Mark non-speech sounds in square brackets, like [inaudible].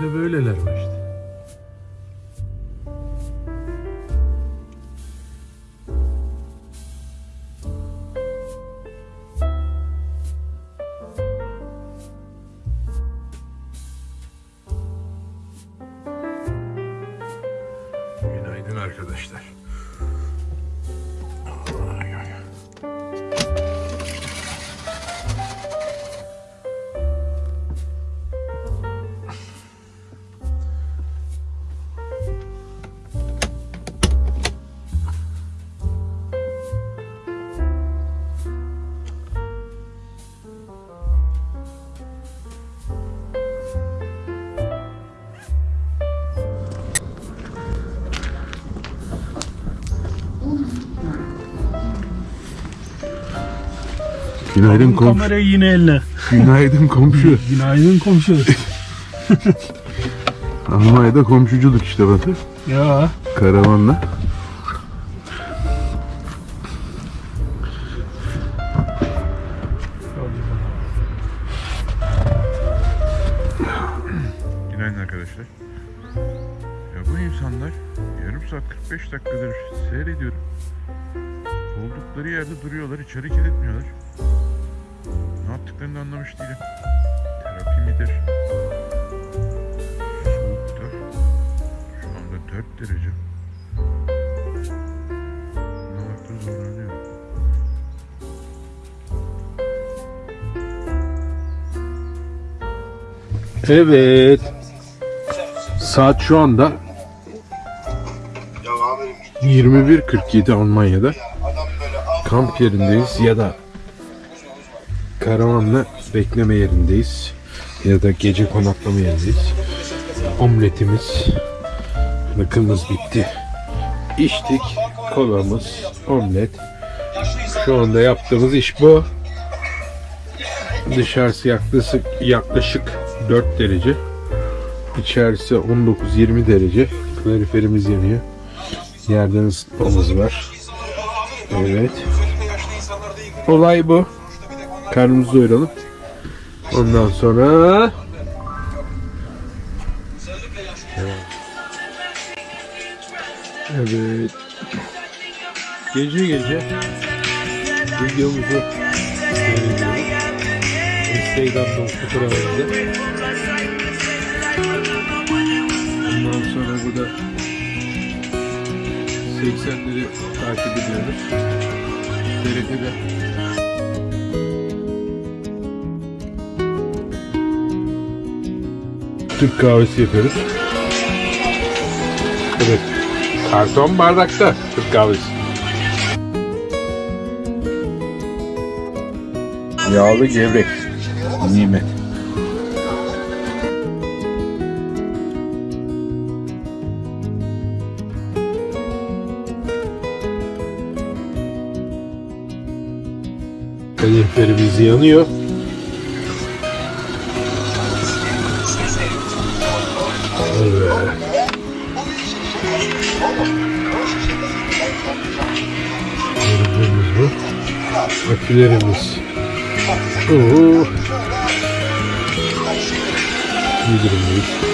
De böyleler var. Günaydın arkadaşlar. Günaydın komşu. Kamerayı yine eline. Günaydın komşu. [laughs] Günaydın komşu. [laughs] Almanya'da komşuculuk işte bakın. ya Karavanla. Günaydın arkadaşlar. Ya bu insanlar yarım saat 45 dakikadır seyrediyorum. Oldukları yerde duruyorlar, hiç hareket etmiyorlar. Ne yaptıklarını da anlamış değilim. Terapi midir? Soğukta. Şu anda 4 derece. Anlamakta zorlanıyorum. Evet. Saat şu anda 21.47 Almanya'da. Kamp yerindeyiz ya da karavanla bekleme yerindeyiz. Ya da gece konaklama yerindeyiz. Omletimiz, bakımız bitti. İçtik, kolamız, omlet. Şu anda yaptığımız iş bu. Dışarısı yaklaşık, yaklaşık 4 derece. İçerisi 19-20 derece. Kaloriferimiz yanıyor. Yerden ısıtmamız var. Evet. Olay bu. Karnımızı doyuralım. Ondan sonra Evet. Gece gece videomuzu. Instagram'da fotoğrafımızda. Ondan sonra burada 80'leri takip ediyoruz. TRT'de Türk kahvesi yapıyoruz. Evet. Karton bardakta Türk kahvesi. Yağlı gevrek. Nimet. Kaloriferimiz yanıyor. Akülerimiz. Oo. İyi durumdayız.